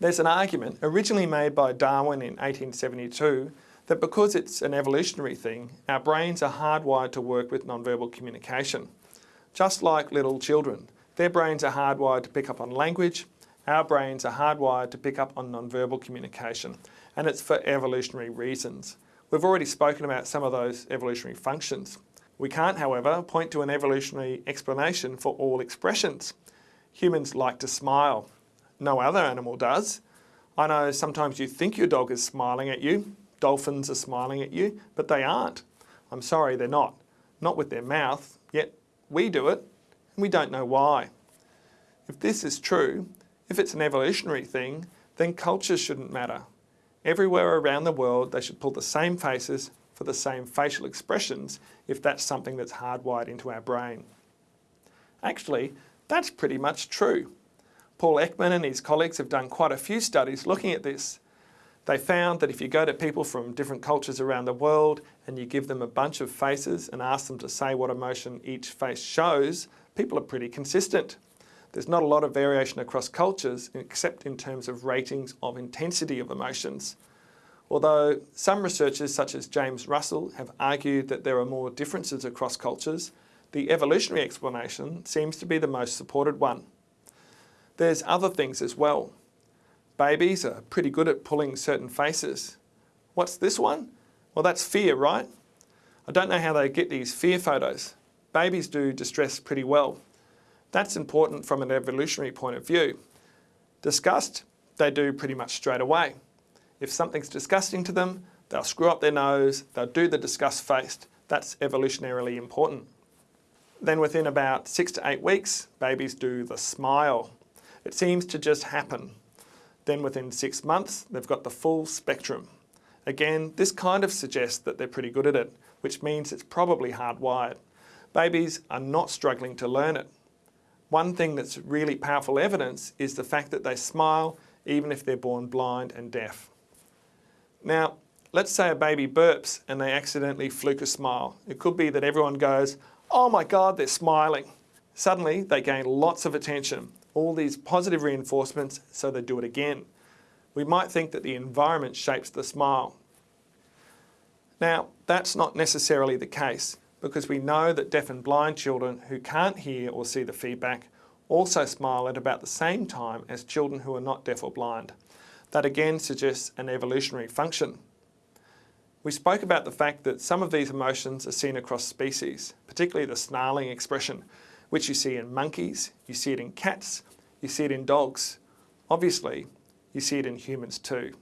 There's an argument, originally made by Darwin in 1872, that because it's an evolutionary thing, our brains are hardwired to work with nonverbal communication. Just like little children, their brains are hardwired to pick up on language, our brains are hardwired to pick up on nonverbal communication, and it's for evolutionary reasons. We've already spoken about some of those evolutionary functions. We can't, however, point to an evolutionary explanation for all expressions. Humans like to smile. No other animal does. I know sometimes you think your dog is smiling at you, dolphins are smiling at you, but they aren't. I'm sorry, they're not. Not with their mouth, yet we do it, and we don't know why. If this is true, if it's an evolutionary thing, then cultures shouldn't matter. Everywhere around the world, they should pull the same faces for the same facial expressions if that's something that's hardwired into our brain. Actually, that's pretty much true. Paul Ekman and his colleagues have done quite a few studies looking at this. They found that if you go to people from different cultures around the world and you give them a bunch of faces and ask them to say what emotion each face shows, people are pretty consistent. There's not a lot of variation across cultures except in terms of ratings of intensity of emotions. Although some researchers such as James Russell have argued that there are more differences across cultures, the evolutionary explanation seems to be the most supported one. There's other things as well. Babies are pretty good at pulling certain faces. What's this one? Well, that's fear, right? I don't know how they get these fear photos. Babies do distress pretty well. That's important from an evolutionary point of view. Disgust, they do pretty much straight away. If something's disgusting to them, they'll screw up their nose, they'll do the disgust face. That's evolutionarily important. Then within about six to eight weeks, babies do the smile. It seems to just happen. Then within six months, they've got the full spectrum. Again, this kind of suggests that they're pretty good at it, which means it's probably hardwired. Babies are not struggling to learn it. One thing that's really powerful evidence is the fact that they smile even if they're born blind and deaf. Now, let's say a baby burps and they accidentally fluke a smile. It could be that everyone goes, oh my God, they're smiling. Suddenly, they gain lots of attention, all these positive reinforcements, so they do it again. We might think that the environment shapes the smile. Now, that's not necessarily the case because we know that deaf and blind children who can't hear or see the feedback also smile at about the same time as children who are not deaf or blind. That again suggests an evolutionary function. We spoke about the fact that some of these emotions are seen across species, particularly the snarling expression, which you see in monkeys, you see it in cats, you see it in dogs. Obviously, you see it in humans too.